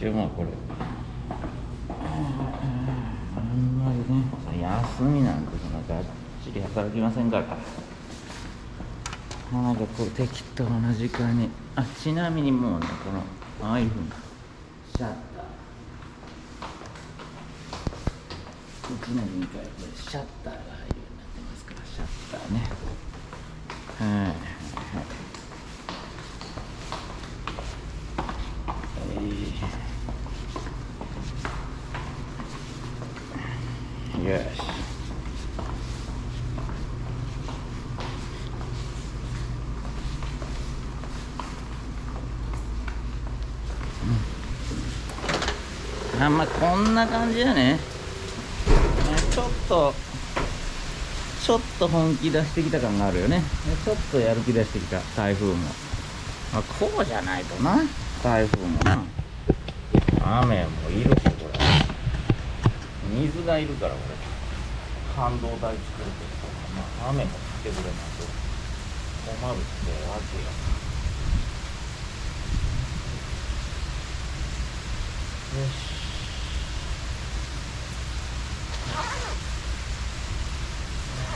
一応まあこれ。あんまりね休みなんてそんながっちり働きませんから。なんかこう適当な時間に。あちなみにもうねこのああいうふうにシャッター。1年に1回これシャッターが入るようになってますからシャッターね。はい。よしあまあこんな感じやね。ちょっとちょっと本気出してきた感があるよね。ちょっとやる気出してきた。台風も、まあ、こうじゃないとな。台風もな。雨もいるし。がいるからこれ。半導体作るとまあ雨も降ってくれないと困るってわけよ。よし。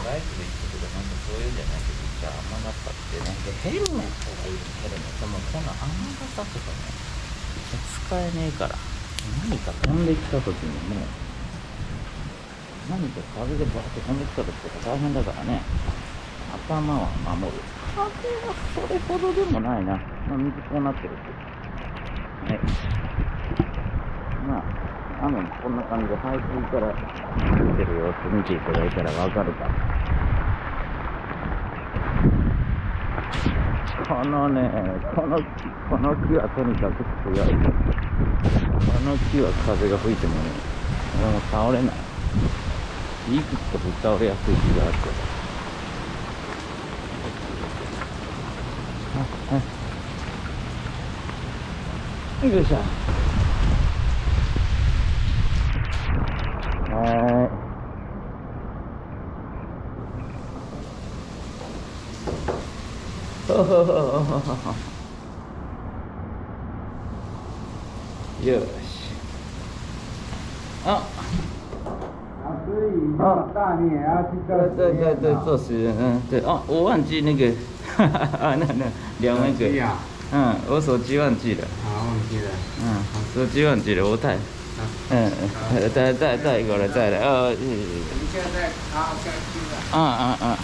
ライフで行くとかなんかそういうんじゃないけどじゃあ雨傘ったってね。でヘルメットがいるヘルメットもこんな雨傘とかね。使えねえから。何か飛んできた時にもう何か風でバーって飛んできた時とか大変だからね。頭は守る。風はそれほどでもないな、まあ、水こうなってるってはい。まあ雨もこんな感じで排水から出てる様子見ていただいたらわかるか。このねこのこの木はとにかく強い。この木は風が吹いてもね俺も倒れない。いくつかぶっ倒れやすい木があってあよいしょ。よし啊。啊，大对做对对实验，嗯，对哦，我忘记那个，啊，那那两万个，啊，嗯，我手机忘记了，好，忘记了。嗯，手机忘记了，我带，嗯，嗯带带带一个来，再来，呃，你现在了，嗯嗯嗯，哇，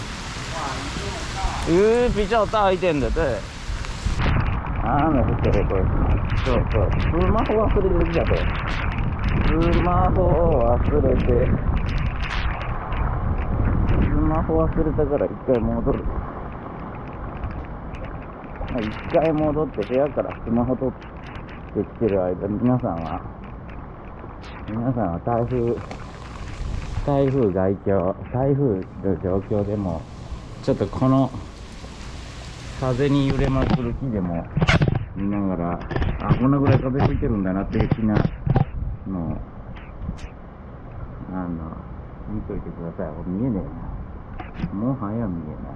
你这么大，鱼比较大一点的，对。雨降ってるこれそうそうスマホ忘れてきたとスマホを忘れて。スマホ忘れたから一回戻る一回戻って部屋からスマホ取ってきてる間皆さんは皆さんは台風台風外境台風の状況でもちょっとこの風に揺れまくる木でも見ながら、あ、こんなぐらい風吹いてるんだなっていう気なの、あの、見といてください。見えねえな。什么行业呢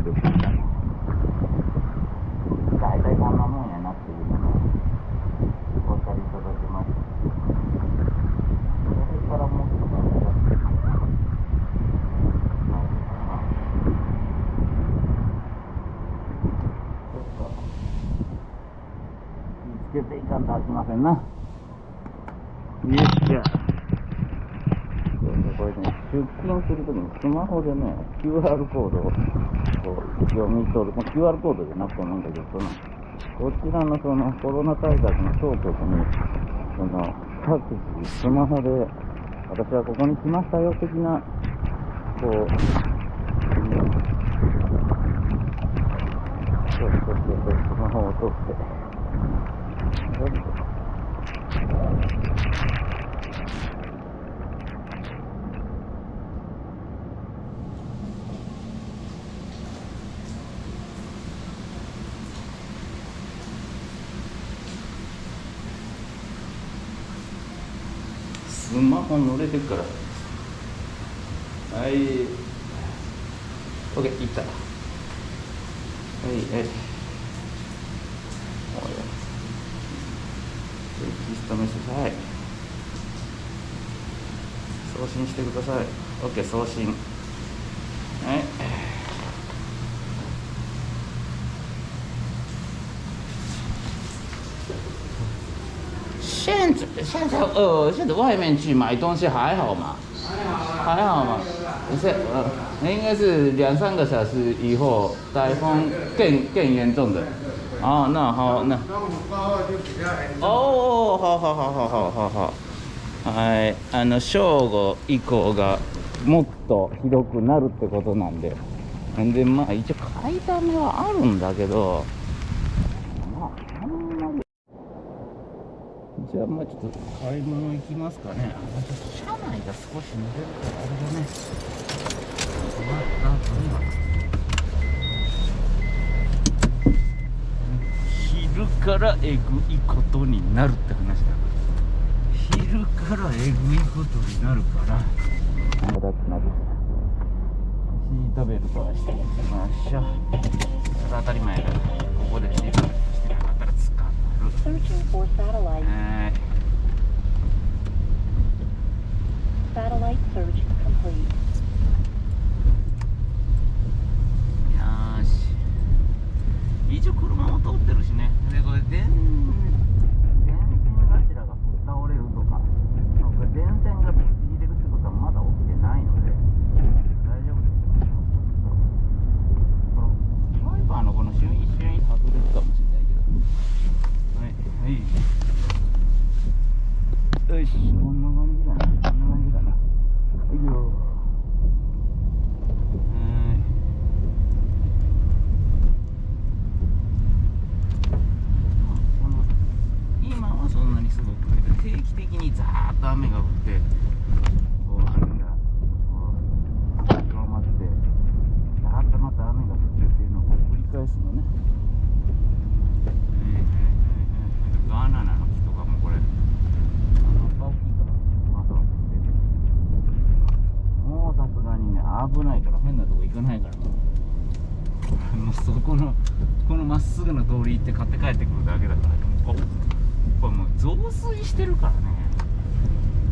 ができ大体こんなもんやなっていうの分かりいただまと見つけていかんとはしませんな。スマホでね、QR コードをこう読み取る、まあ QR コードじゃなくてもいいんだけど、その、こちらのそのコロナ対策の当局に、その、各自スマホで、私はここに来ましたよ的な、こ、うそうそうそう、スマホを取って、どうぞスマホ乗れてるから。はい。OK いった。はいはい。おい。息ストめしてください。送信してください。OK 送信。はい现在呃，现在外面去买东西还好吗？还好吗？不是，呃，应该是两三个小时以后，台风更更严重的。哦，那好，那。哦，好好好好好好好。はい、あの正午以降がもっとひどくなるってことなんで、んでまあ一応買いだめはあるんだけど、まああんまり。じゃあまあちょっと買い物行きますかね。あちょっと車内が少し濡れるからあれだね。終わった後には。昼からえぐいことになるって話だ昼からえぐいことになるからまだくなるシートベルトはしておきましょうそれ当たり前だここでシートベルトしてなかったら捕まる Searching for satellite. はい Satellite search complete. よし一応車も通ってるしねでこれ電電線柱がぶっ倒れるとかなんか電線がぶち切れるってことはまだ起きてないので大丈夫ですよこのワイパーのこのシュイシュイ外れるかもしれないけどはいはいよしこんな感じだなこんな感じだなはいよはいこの今はそんなにすごくないけど定期的雨が降ってこう雨がこう広まってザーッとまた雨が降ってっていうのを繰り返すのもうさすがにね危ないから変なとこ行かないから もうそこのこのまっすぐの通り行って買って帰ってくるだけだからここれもう増水してるからね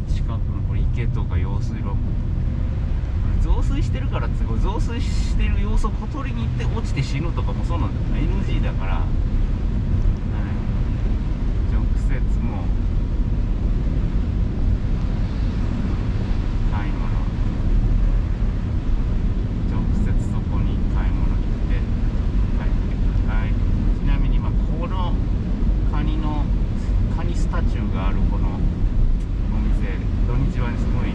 近くのこれ池とか用水路増水してるからって増水してる様子を小鳥に行って落ちて死ぬとかもそうなんだよ。NG だから、はい、直接もう買い物直接そこに買い物に行って帰ってくるはいちなみに今このカニのカニスタチューがあるこのお店土日はねすごい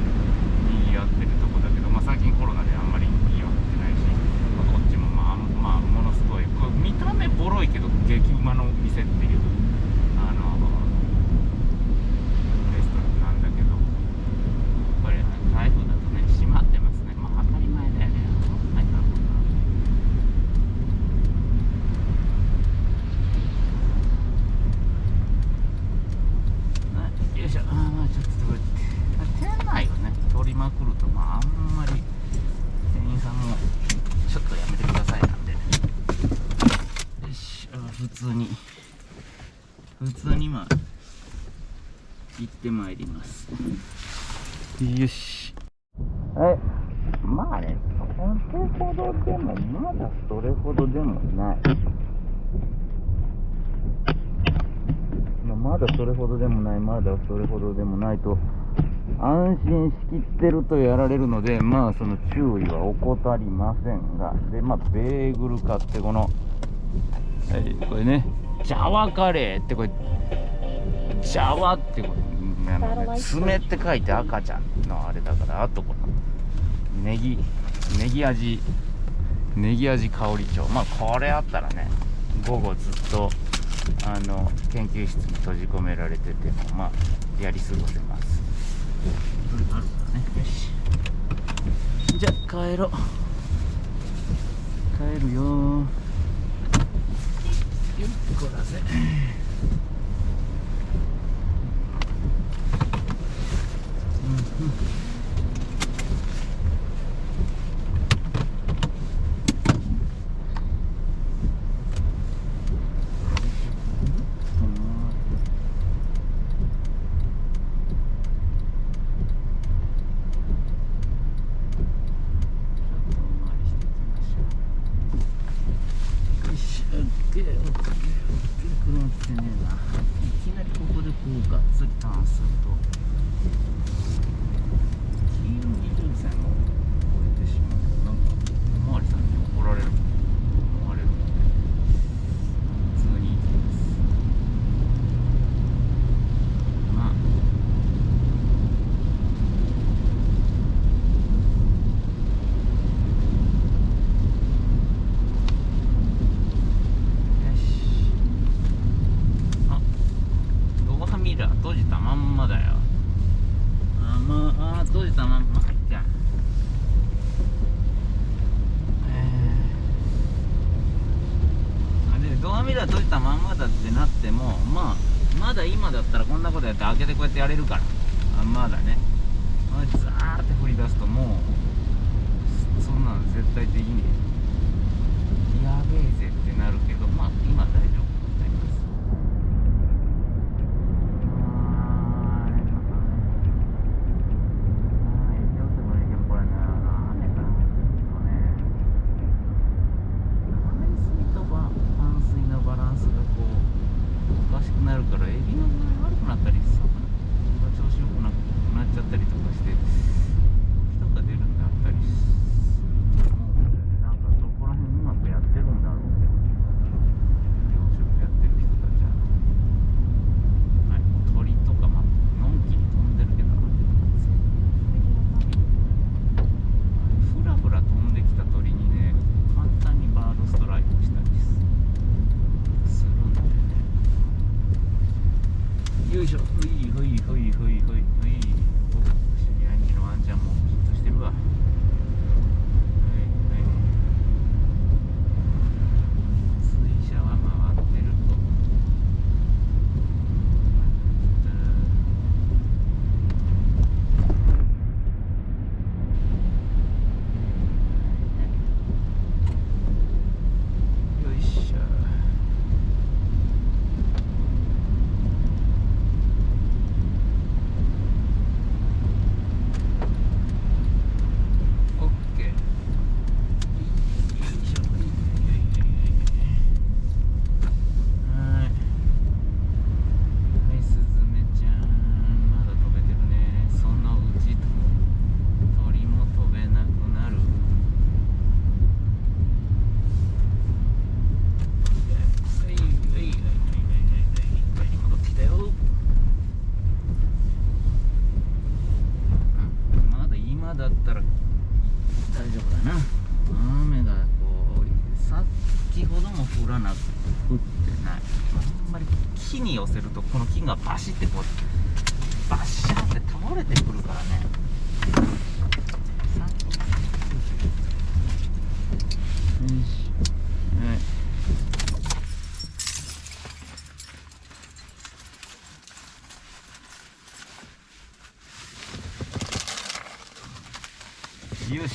賑わってるとこだけど、まあ、最近コロナであんまり賑わってないし、まあこっちもまあ、まあ、ものすごいこれ見た目ボロいけ馬の店っていうあのレストランなんだけどこれ台風だとね閉まってますねまあ当たり前だよねはいなるほどはいよいしょあーまあちょっとこれ店内をね取りまくるとまああんまり店員さんもちょっとやめてくださいなんでよしあー普通に普通にまあ行ってまいります。よし。はいまあねそれほどでもまだそれほどでもない。まあまだそれほどでもないまだそれほどでもないと安心しきってるとやられるのでまあその注意は怠りませんが。でまあベーグル買ってこのはいこれね。ジャワカレーってこれジャワってこれあのね爪って書いて赤ちゃんのあれだからあとこのネギネギ味ネギ味香り帳まあこれあったらね午後ずっとあの研究室に閉じ込められててもまあやり過ごせます。あるからね。よし。じゃあ帰ろう。帰るよよっこらせうんうん怒られる思われるので普通に行きますまあよしあドアミラー閉じたまんまだよあまああ閉じたまんま入ってんあでドアミラー閉じたまんまだってなってもまあまだ今だったらこんなことやって開けてこうやってやれるからあまだねあザーって振り出すともうそんなの絶対できねえ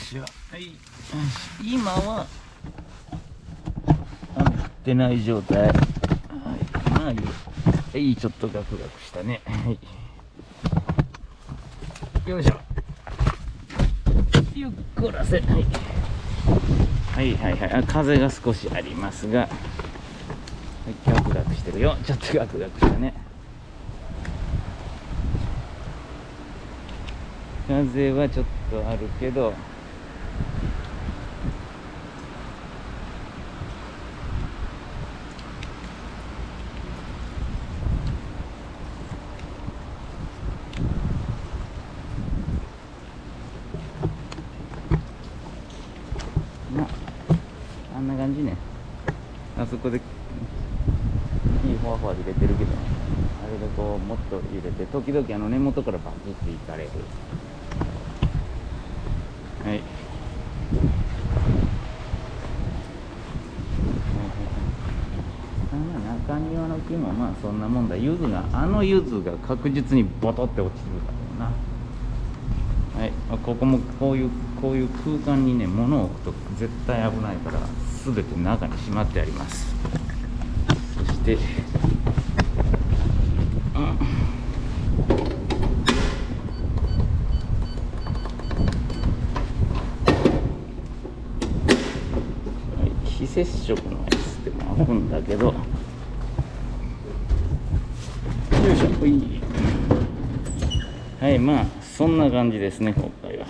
しょ、はい、今は雨降ってない状態、はい、まあいい、はい、ちょっとガクガクしたね、はい、よいしょ。よっこらせ、はい、はいはいはい。あ風が少しありますが、はい、ガクガクしてるよ。ちょっとガクガクしたね。風はちょっとあるけど。々あの根元からバキっていかれる。はい。中庭の木もまあそんなもんだ。柚子があの柚子が確実にボトって落ちてるだろうな。はい、あここもこういうこういう空間にね物を置くと絶対危ないから全て中にしまってあります。そして、非接触のやつでもあるんだけど。よいしょほい。はいまあそんな感じですね今回は。